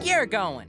think you're going?